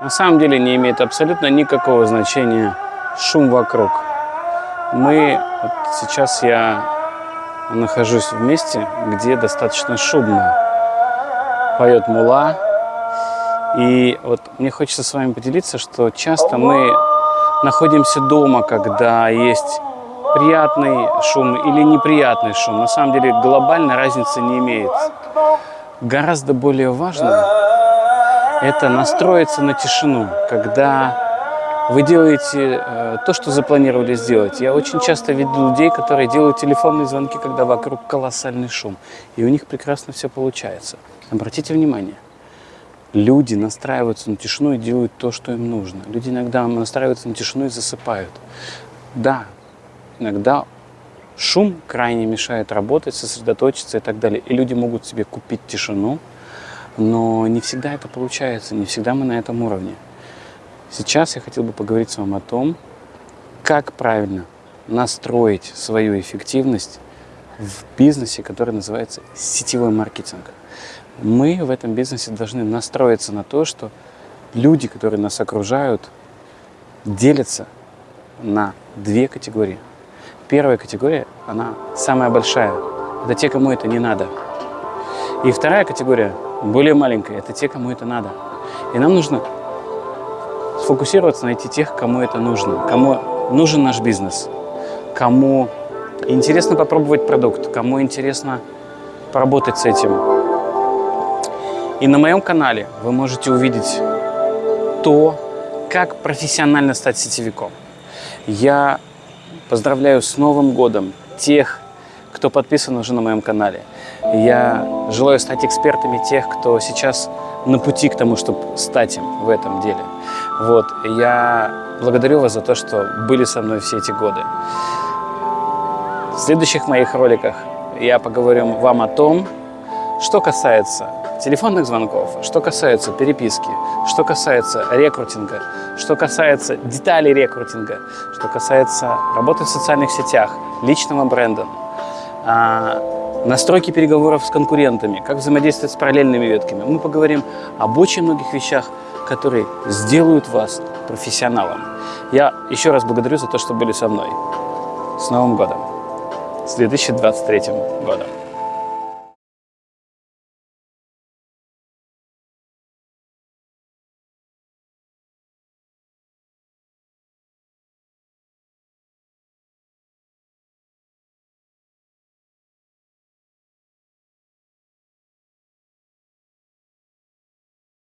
На самом деле не имеет абсолютно никакого значения шум вокруг. Мы, вот сейчас я нахожусь в месте, где достаточно шумно. Поет мула. И вот мне хочется с вами поделиться, что часто мы находимся дома, когда есть приятный шум или неприятный шум. На самом деле глобальной разницы не имеет. Гораздо более важно это настроиться на тишину, когда вы делаете э, то, что запланировали сделать. Я очень часто видел людей, которые делают телефонные звонки, когда вокруг колоссальный шум, и у них прекрасно все получается. Обратите внимание, люди настраиваются на тишину и делают то, что им нужно. Люди иногда настраиваются на тишину и засыпают. Да, иногда шум крайне мешает работать, сосредоточиться и так далее. И люди могут себе купить тишину, но не всегда это получается, не всегда мы на этом уровне. Сейчас я хотел бы поговорить с вами о том, как правильно настроить свою эффективность в бизнесе, который называется сетевой маркетинг. Мы в этом бизнесе должны настроиться на то, что люди, которые нас окружают, делятся на две категории. Первая категория, она самая большая. Это те, кому это не надо. И вторая категория, более маленькая, это те, кому это надо. И нам нужно сфокусироваться, найти тех, кому это нужно, кому нужен наш бизнес, кому интересно попробовать продукт, кому интересно поработать с этим. И на моем канале вы можете увидеть то, как профессионально стать сетевиком. Я поздравляю с Новым годом тех, кто подписан уже на моем канале. Я желаю стать экспертами тех, кто сейчас на пути к тому, чтобы стать им в этом деле. Вот. Я благодарю вас за то, что были со мной все эти годы. В следующих моих роликах я поговорю вам о том, что касается телефонных звонков, что касается переписки, что касается рекрутинга, что касается деталей рекрутинга, что касается работы в социальных сетях, личного бренда, настройки переговоров с конкурентами, как взаимодействовать с параллельными ветками. Мы поговорим об очень многих вещах, которые сделают вас профессионалом. Я еще раз благодарю за то, что были со мной. С Новым годом! С 2023 годом!